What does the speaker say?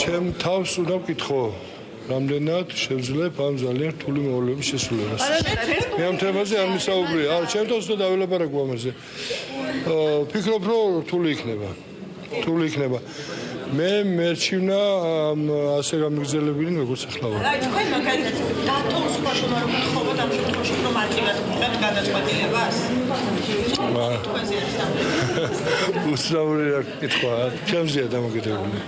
ჩემ თავს უნდა ვკითხო რამდენად შევძლებ ამ ძალიან რთული მოვლენების შესრულებას. მე ამ თემაზე არ მისაუბრია. არა, ჩემ თავს უნდა დაველაპარაკო ამაზე. აა ფიქრობ, რომ რთული იქნება. რთული იქნება. მე მერჩივნა ამ ასე გამიგზელებინი როგორც ახლა ვარ. აი თქვენ მაგალითად დათოს ბაშომა რომ გთხოვოთ ამ შემთხვევაში რომ არტივად ვიღებთ გადაწყვეტილებას? აა უცნაური რა კითხვა, ჩემზეა დამოკიდებული.